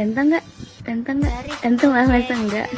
Ganteng nggak? Ganteng nggak? Ganteng lah masa enggak?